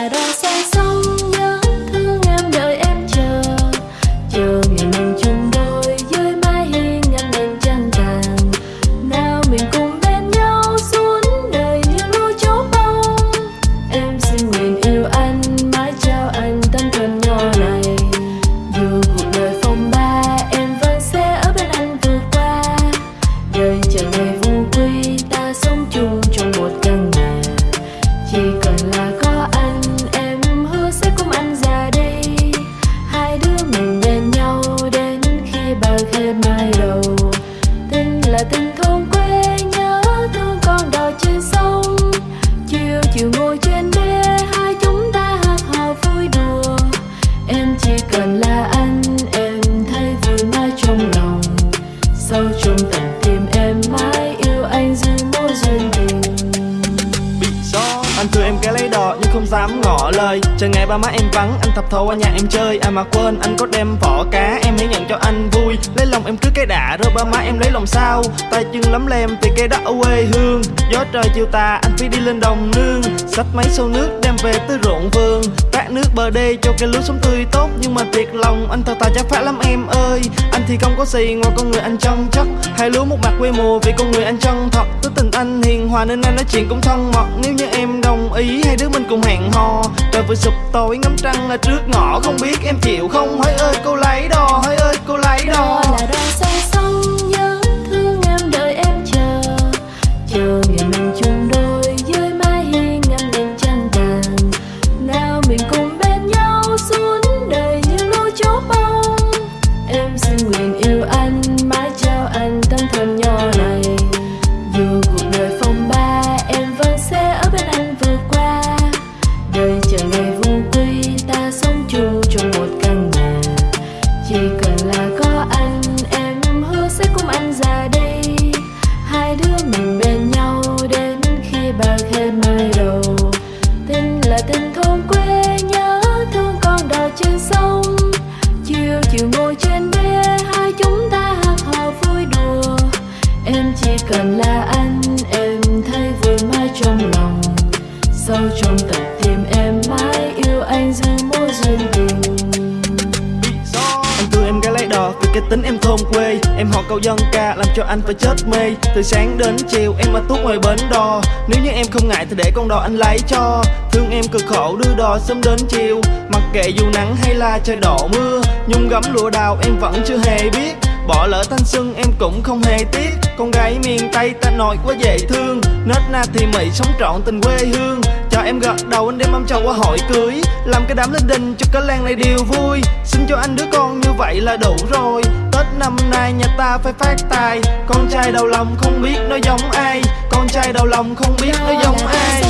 that all ngồi trên đê. Nhưng không dám ngỏ lời. Chờ ngày ba má em vắng, anh thập thổ qua nhà em chơi. À mà quên, anh có đem vỏ cá em hãy nhận cho anh vui. Lấy lòng em cứ cái đã rồi ba má em lấy lòng sao? Tay chân lắm lem thì cây đất ở quê hương. Gió trời chiều tà, anh phải đi lên đồng nương. Xách máy sâu nước đem về tới ruộng vườn. Nước bờ đê cho cây lúa sống tươi tốt. Nhưng mà thiệt lòng, anh thật tài chắc phải lắm em ơi. Anh thì không có gì ngoài con người anh chân chất Hai lúa một mặt quê mùa vì con người anh chân thật. Tính tình anh hiền hòa nên anh nói chuyện cũng thân mật. Nếu như em đồng ý, hai đứa mình cùng hẹn hò. Trời vừa sụp tối, ngắm trăng ở trước ngõ. Không biết em chịu không? Hỡi ơi, cô lấy đò hỡi ơi, cô lấy đò. Là đò sang sông bạc mai đầu. Tình là tình thôn quê nhớ thương con đò trên sông. Chiều chiều ngồi trên bê, hai chúng ta hát hò vui đùa. Em chỉ cần là anh, em thấy vui mãi trong lòng. Sâu trong tận cái tính em thôn quê. Em họ câu dân ca làm cho anh phải chết mê. Từ sáng đến chiều em ở tuốt ngoài bến đò. Nếu như em không ngại thì để con đò anh lấy cho. Thương em cực khổ đưa đò sớm đến chiều. Mặc kệ dù nắng hay là trời đổ mưa. Nhung gấm lụa đào em vẫn chưa hề biết. Bỏ lỡ thanh xuân em cũng không hề tiếc. Con gái miền Tây ta nội quá dễ thương. Nết na thì mị sống trọn tình quê hương. Cho em gật đầu, anh đem mâm chầu qua hội cưới. Làm cái đám linh đình cho cả làng này đều vui. Xin cho anh đứa con như vậy là đủ rồi. Tết năm nay nhà ta phải phát tài. Con trai đầu lòng không biết nó giống ai. Con trai đầu lòng không biết nó giống ai.